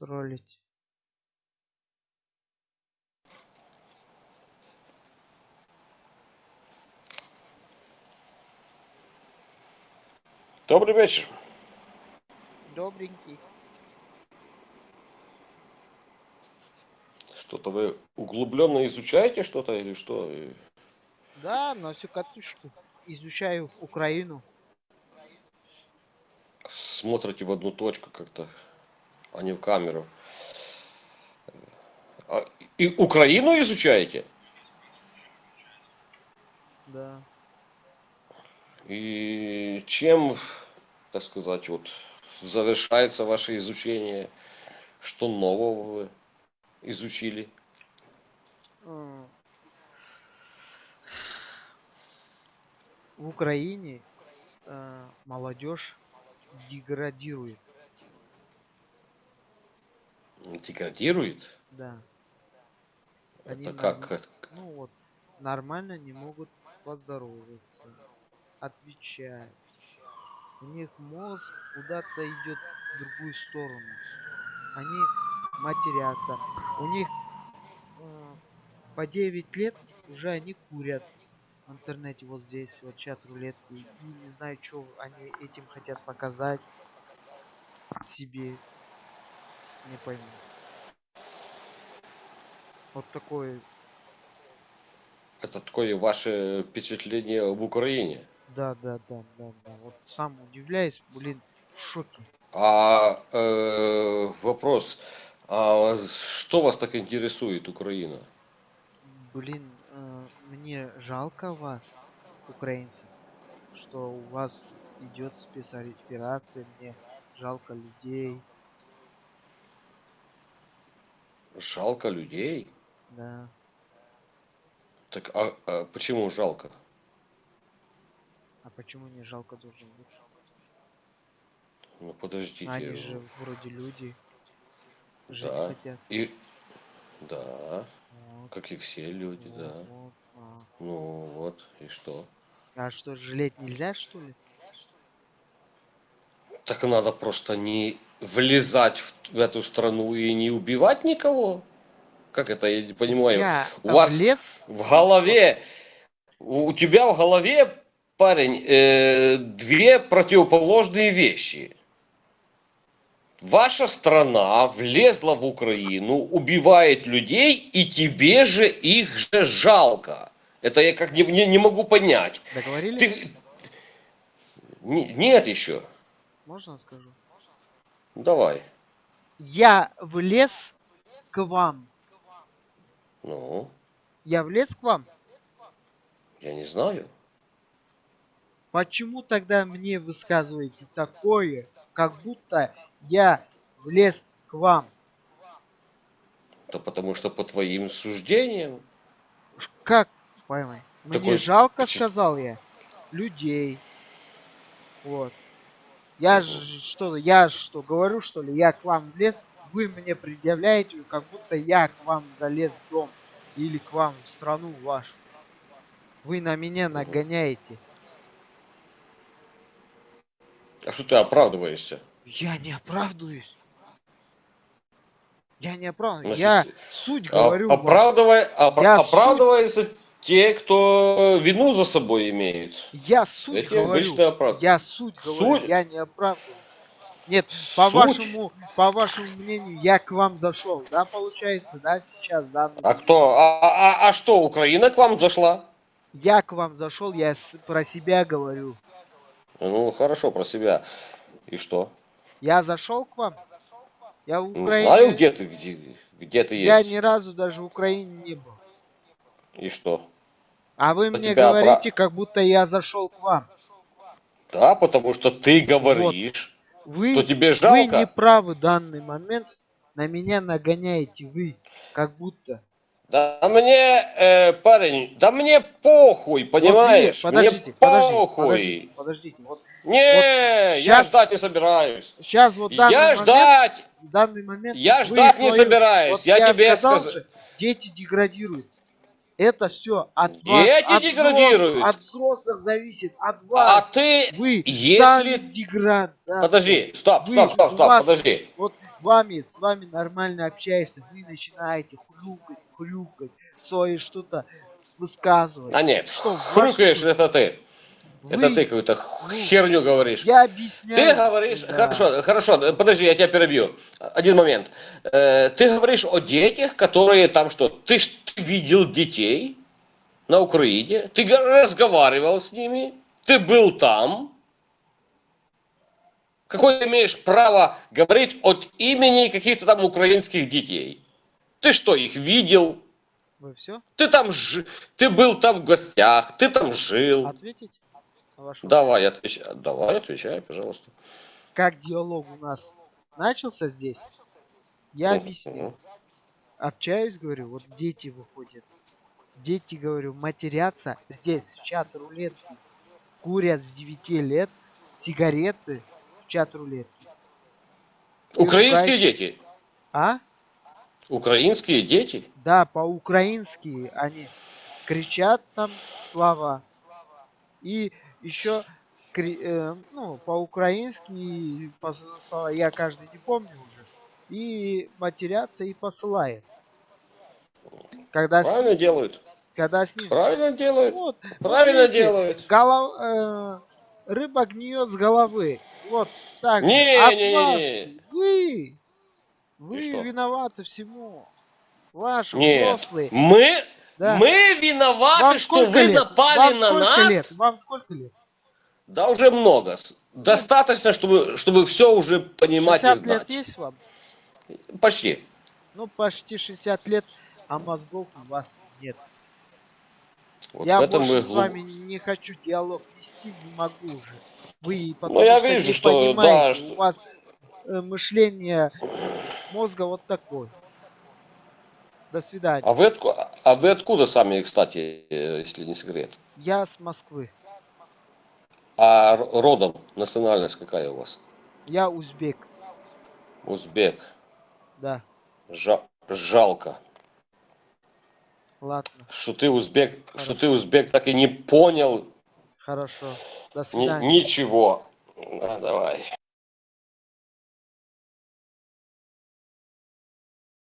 троллить. Добрый вечер. Добренький. Что-то вы углубленно изучаете что-то или что? Да, на всю катушку. Изучаю Украину. Смотрите в одну точку как-то, а не в камеру. А, и Украину изучаете? Да. И чем, так сказать, вот завершается ваше изучение? Что нового вы изучили? В Украине э, молодежь деградирует. Деградирует? Да. Они Это норм- как? это- Ну вот, нормально не могут поздороваться, отвечать. У них мозг куда-то идет в другую сторону. Они матерятся. У них э, по 9 лет уже они курят в интернете вот здесь, вот чат рулетки. И не знаю, что они этим хотят показать себе. Не пойму. Вот такой Это такое ваше впечатление об Украине? Да, да, да, да, да. Вот сам удивляюсь, блин, в шоке. А э, вопрос, а что вас так интересует Украина? Блин, э, мне жалко вас, украинцев, что у вас идет спецоперация, мне жалко людей, Жалко людей? да. Так а, а почему жалко? А почему не жалко должен быть? Ну подождите. Они же вроде люди, жить Да. хотят. И да, Вот, как и все люди, вот, да. вот, а. Ну вот, и что? А что, жалеть нельзя, что ли? Так надо просто не влезать в, в эту страну и не убивать никого. Как это, я не понимаю. Я у вас- лес, В голове, у тебя в голове, парень, э, две противоположные вещи. Ваша страна влезла в Украину, убивает людей, и тебе же их же жалко. Это я как не, не, не могу понять. договорились? Ты... Не- нет еще. Можно скажу? Давай. Я влез к вам. Ну, Я влез к вам. я не знаю. Почему тогда мне высказываете такое, как будто я влез к вам? Да потому что по твоим суждениям. Как поймай? Мне Такой жалко, сказал я, людей. Вот. Я же что, я что, говорю, что ли, я к вам влез, вы мне предъявляете, как будто я к вам залез в дом или к вам в страну вашу. Вы на меня нагоняете. А что ты оправдываешься? Я не оправдываюсь. Я не оправдываюсь. Значит, я суть А- говорю. оправдывай- опра- Я оправдываются те, кто вину за собой имеет. Я суть Эти говорю. оправдывают. Я суть говорю. Суть? Я не оправдываю. Нет, по Суть? вашему, по вашему мнению, я к вам зашел, да, получается, да, сейчас, да. А кто? А, а- а что, Украина к вам зашла? Я к вам зашел, я с- про себя говорю. Ну, хорошо, про себя. И что? Я зашел к вам. Я в Ну, Украине. знаю, где ты, где, где ты Я есть. ни разу даже в Украине не был. И что? А вы Да мне говорите, как будто я зашел к вам. Да, потому что ты говоришь, Вы, что тебе вы жалко. не правы в данный момент. На меня нагоняете вы, как будто. Да мне, э, парень, да мне похуй, Вот вы- понимаешь? подождите, мне подождите, похуй. подождите, подождите. Вот Не, я щас- ждать не собираюсь. сейчас вот данный Я момент, ждать, данный момент я вы ждать не свою- собираюсь. вот я, тебе сказал же, дети деградируют. Это все от вас, Дети от деградируют. взрослых, от взрослых зависит, от А вас. ты, Вы если- деград. да. подожди, стоп, Вы- стоп, стоп, стоп, вас- подожди. Вот вами, с вами нормально общаешься, вы начинаете хрюкать, хрюкать, свое что-то высказывать. А нет, Что, хрюкаешь, вкус? это ты. Это Вы- ты какую-то херню говоришь. Я объясняю. Ты говоришь, да. хорошо, хорошо, подожди, я тебя перебью. Один момент. Э, Ты говоришь о детях, которые там что? Ты ж ты видел детей на Украине, ты разговаривал с ними, ты был там. Какое ты имеешь право говорить от имени каких-то там украинских детей? Ты что, их видел? Вы все? Ты там жи- ты был там в гостях, ты там жил. Ответить? На ваш вопрос? Давай, отвечай, давай, отвечай, пожалуйста. Как диалог у нас начался здесь, я объяснил. Мгм. Общаюсь, говорю, вот дети выходят. Дети, говорю, матерятся здесь, в чат рулетки. Курят с 9 лет сигареты в чат рулетки. И Украинские ругать- дети. А? Украинские дети? Да, по-украински они кричат там слова. И еще ну, по-украински я каждый не помню уже. И матерятся и посылают. Когда с, Правильно делают. когда с ним... Правильно делают. Вот, Правильно видите, делают. голов- э, рыба гниет с головы. Вот так. Не, От не, не, вас не. Вы, вы виноваты всему. Ваши Нет. взрослые. Мы, Да. мы виноваты, Вам что вы лет? напали Вам на сколько нас. Лет? Вам сколько лет? Да уже много. Достаточно, чтобы, чтобы все уже понимать и 60 знать. лет есть вам? Почти. Ну, почти 60 лет, а мозгов у вас нет. Вот я больше мы с глуп- вами не хочу диалог вести, не могу уже. Вы потому Ну, я что вижу, не что, да, понимаете, что- у вас э, мышление мозга вот такое. До свидания. А вы, отку- а вы откуда сами, кстати, э, если не секрет? Я с Москвы. А родом, национальность какая у вас? Я узбек. Узбек. Да, Жа- жалко, ладно, что ты узбек, что ты узбек так и не понял хорошо. До ни- свидания. ничего. А, давай.